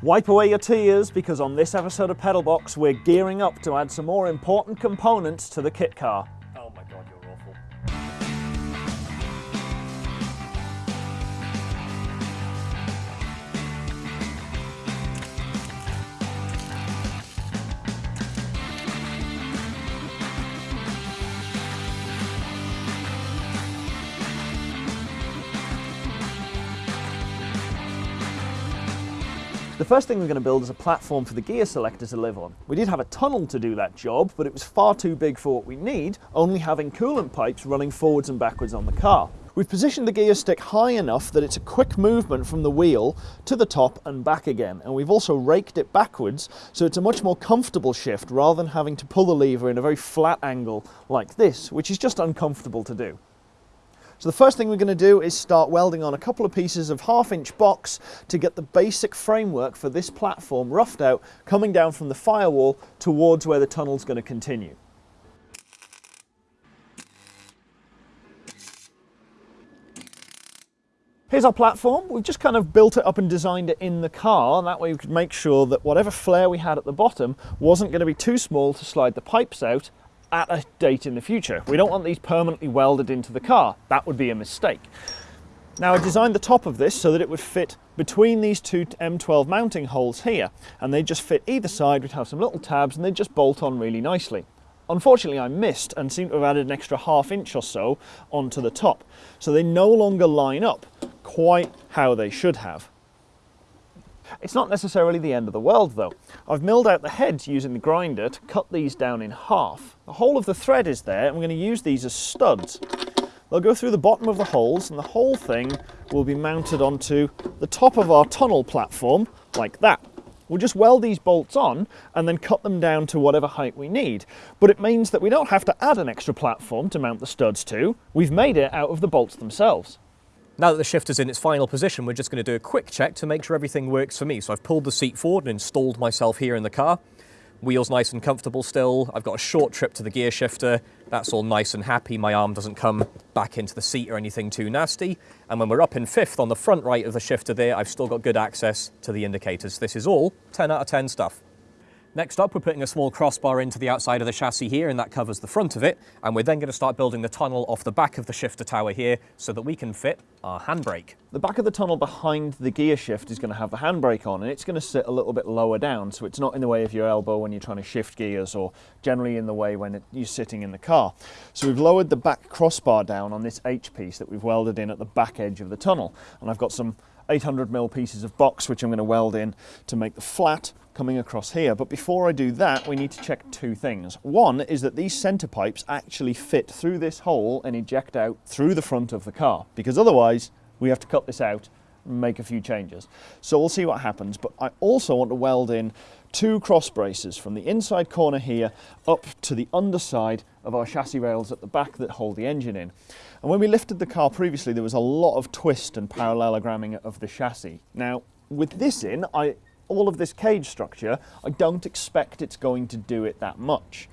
Wipe away your tears because on this episode of Pedalbox we're gearing up to add some more important components to the kit car. The first thing we're going to build is a platform for the gear selector to live on. We did have a tunnel to do that job, but it was far too big for what we need, only having coolant pipes running forwards and backwards on the car. We've positioned the gear stick high enough that it's a quick movement from the wheel to the top and back again, and we've also raked it backwards so it's a much more comfortable shift rather than having to pull the lever in a very flat angle like this, which is just uncomfortable to do. So the first thing we're going to do is start welding on a couple of pieces of half inch box to get the basic framework for this platform roughed out coming down from the firewall towards where the tunnel's going to continue. Here's our platform. We've just kind of built it up and designed it in the car. And that way we could make sure that whatever flare we had at the bottom wasn't going to be too small to slide the pipes out at a date in the future. We don't want these permanently welded into the car. That would be a mistake. Now I designed the top of this so that it would fit between these two M12 mounting holes here and they just fit either side, we'd have some little tabs and they just bolt on really nicely. Unfortunately I missed and seem to have added an extra half inch or so onto the top. So they no longer line up quite how they should have. It's not necessarily the end of the world though. I've milled out the heads using the grinder to cut these down in half. The whole of the thread is there and we're going to use these as studs. They'll go through the bottom of the holes and the whole thing will be mounted onto the top of our tunnel platform like that. We'll just weld these bolts on and then cut them down to whatever height we need. But it means that we don't have to add an extra platform to mount the studs to. We've made it out of the bolts themselves. Now that the shifter's in its final position, we're just going to do a quick check to make sure everything works for me. So I've pulled the seat forward and installed myself here in the car. Wheels nice and comfortable still. I've got a short trip to the gear shifter. That's all nice and happy. My arm doesn't come back into the seat or anything too nasty. And when we're up in fifth on the front right of the shifter there, I've still got good access to the indicators. This is all 10 out of 10 stuff. Next up, we're putting a small crossbar into the outside of the chassis here, and that covers the front of it. And we're then going to start building the tunnel off the back of the shifter tower here so that we can fit our handbrake. The back of the tunnel behind the gear shift is going to have the handbrake on and it's going to sit a little bit lower down so it's not in the way of your elbow when you're trying to shift gears or generally in the way when it, you're sitting in the car. So we've lowered the back crossbar down on this H piece that we've welded in at the back edge of the tunnel and I've got some 800 mil pieces of box which I'm going to weld in to make the flat coming across here. But before I do that, we need to check two things. One is that these center pipes actually fit through this hole and eject out through the front of the car, because otherwise we have to cut this out make a few changes. So we'll see what happens. But I also want to weld in two cross braces from the inside corner here up to the underside of our chassis rails at the back that hold the engine in. And when we lifted the car previously, there was a lot of twist and parallelogramming of the chassis. Now, with this in, I all of this cage structure, I don't expect it's going to do it that much.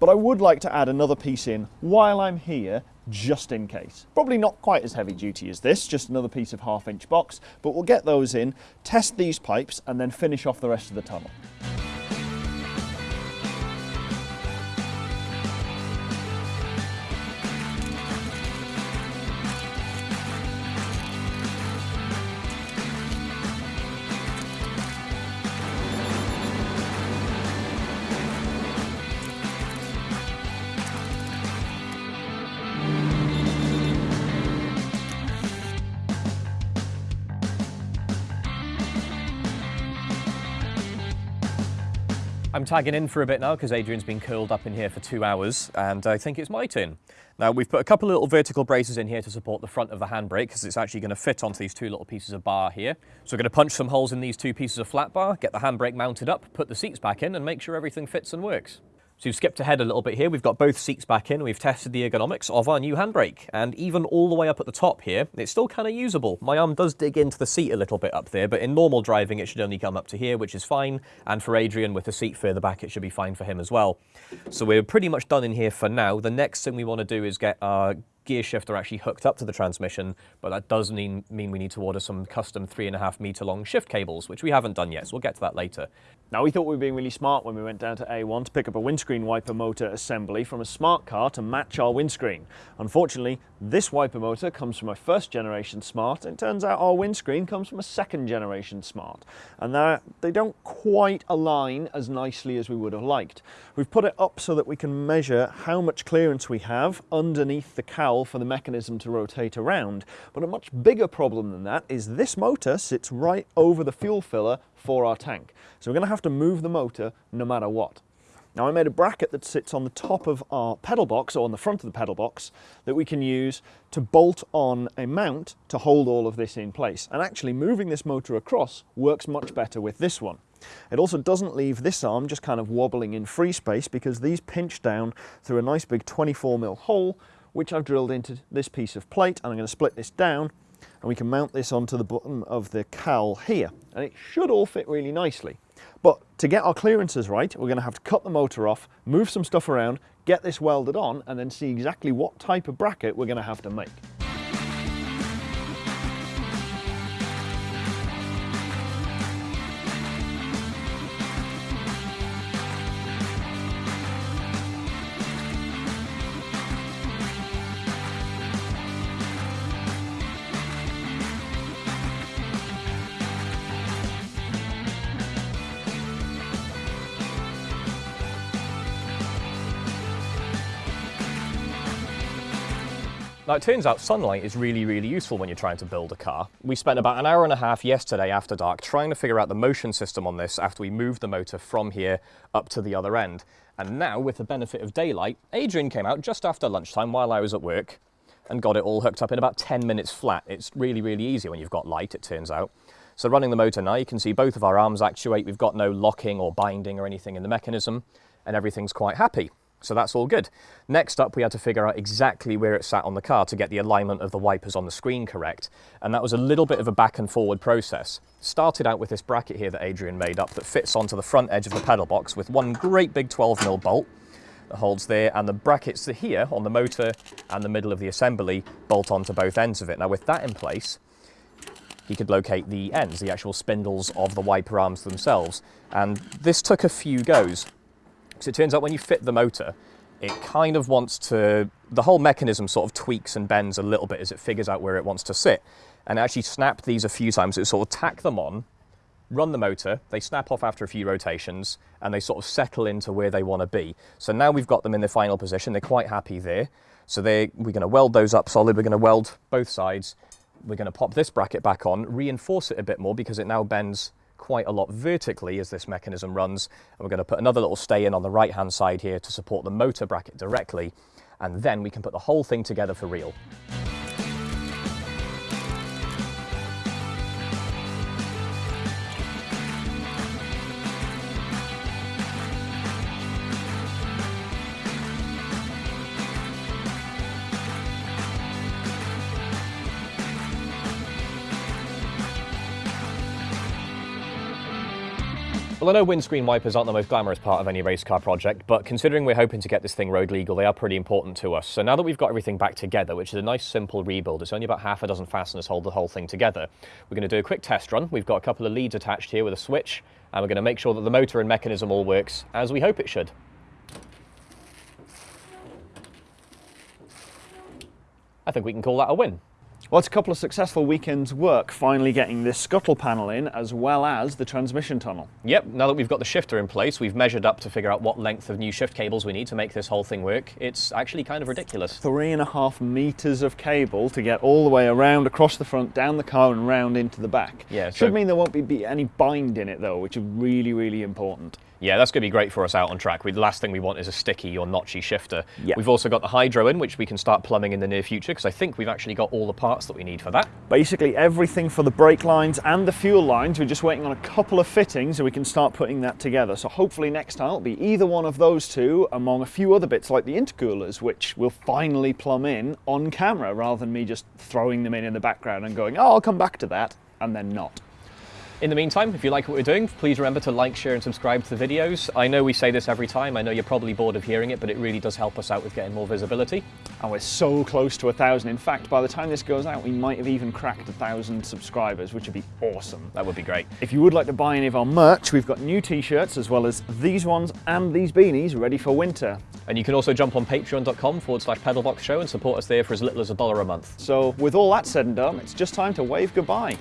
But I would like to add another piece in while I'm here, just in case. Probably not quite as heavy duty as this, just another piece of half inch box, but we'll get those in, test these pipes, and then finish off the rest of the tunnel. I'm tagging in for a bit now because Adrian's been curled up in here for two hours and I think it's my turn. Now we've put a couple of little vertical braces in here to support the front of the handbrake because it's actually going to fit onto these two little pieces of bar here. So we're going to punch some holes in these two pieces of flat bar, get the handbrake mounted up, put the seats back in and make sure everything fits and works. So we've skipped ahead a little bit here. We've got both seats back in. We've tested the ergonomics of our new handbrake. And even all the way up at the top here, it's still kind of usable. My arm does dig into the seat a little bit up there, but in normal driving, it should only come up to here, which is fine. And for Adrian, with the seat further back, it should be fine for him as well. So we're pretty much done in here for now. The next thing we want to do is get our gear shifter actually hooked up to the transmission, but that does mean, mean we need to order some custom three and a half meter long shift cables, which we haven't done yet, so we'll get to that later. Now we thought we were being really smart when we went down to A1 to pick up a windscreen wiper motor assembly from a smart car to match our windscreen. Unfortunately, this wiper motor comes from a first generation smart and it turns out our windscreen comes from a second generation smart. And they don't quite align as nicely as we would have liked. We've put it up so that we can measure how much clearance we have underneath the cowl for the mechanism to rotate around. But a much bigger problem than that is this motor sits right over the fuel filler for our tank. So we're going to have to move the motor no matter what. Now I made a bracket that sits on the top of our pedal box or on the front of the pedal box that we can use to bolt on a mount to hold all of this in place. And actually moving this motor across works much better with this one. It also doesn't leave this arm just kind of wobbling in free space because these pinch down through a nice big 24 mil hole which I've drilled into this piece of plate and I'm going to split this down and we can mount this onto the bottom of the cowl here and it should all fit really nicely. But to get our clearances right, we're going to have to cut the motor off, move some stuff around, get this welded on and then see exactly what type of bracket we're going to have to make. Now it turns out sunlight is really, really useful when you're trying to build a car. We spent about an hour and a half yesterday after dark trying to figure out the motion system on this after we moved the motor from here up to the other end. And now, with the benefit of daylight, Adrian came out just after lunchtime while I was at work and got it all hooked up in about 10 minutes flat. It's really, really easy when you've got light, it turns out. So running the motor now, you can see both of our arms actuate. We've got no locking or binding or anything in the mechanism and everything's quite happy. So that's all good. Next up, we had to figure out exactly where it sat on the car to get the alignment of the wipers on the screen correct. And that was a little bit of a back and forward process. Started out with this bracket here that Adrian made up that fits onto the front edge of the pedal box with one great big 12 mil bolt that holds there and the brackets here on the motor and the middle of the assembly bolt onto both ends of it. Now with that in place, he could locate the ends, the actual spindles of the wiper arms themselves. And this took a few goes. So it turns out when you fit the motor, it kind of wants to, the whole mechanism sort of tweaks and bends a little bit as it figures out where it wants to sit. And actually snap these a few times, it sort of tack them on, run the motor, they snap off after a few rotations, and they sort of settle into where they want to be. So now we've got them in the final position, they're quite happy there. So we're going to weld those up solid, we're going to weld both sides, we're going to pop this bracket back on, reinforce it a bit more because it now bends quite a lot vertically as this mechanism runs. And we're going to put another little stay in on the right hand side here to support the motor bracket directly. And then we can put the whole thing together for real. Well, I know windscreen wipers aren't the most glamorous part of any race car project, but considering we're hoping to get this thing road legal, they are pretty important to us. So now that we've got everything back together, which is a nice simple rebuild, it's only about half a dozen fasteners hold the whole thing together. We're going to do a quick test run. We've got a couple of leads attached here with a switch, and we're going to make sure that the motor and mechanism all works as we hope it should. I think we can call that a win. Well, it's a couple of successful weekends' work finally getting this scuttle panel in as well as the transmission tunnel. Yep, now that we've got the shifter in place, we've measured up to figure out what length of new shift cables we need to make this whole thing work. It's actually kind of ridiculous. Three and a half meters of cable to get all the way around, across the front, down the car and round into the back. Yeah, Should mean there won't be any bind in it though, which is really, really important. Yeah, that's going to be great for us out on track. We, the last thing we want is a sticky or notchy shifter. Yep. We've also got the hydro in, which we can start plumbing in the near future, because I think we've actually got all the parts that we need for that. Basically everything for the brake lines and the fuel lines. We're just waiting on a couple of fittings so we can start putting that together. So hopefully next time it'll be either one of those two among a few other bits like the intercoolers, which we'll finally plumb in on camera rather than me just throwing them in in the background and going, oh, I'll come back to that, and then not. In the meantime, if you like what we're doing, please remember to like, share and subscribe to the videos. I know we say this every time, I know you're probably bored of hearing it, but it really does help us out with getting more visibility. And we're so close to a thousand. In fact, by the time this goes out, we might have even cracked a thousand subscribers, which would be awesome. That would be great. If you would like to buy any of our merch, we've got new t-shirts as well as these ones and these beanies ready for winter. And you can also jump on patreon.com forward slash pedalbox show and support us there for as little as a dollar a month. So with all that said and done, it's just time to wave goodbye.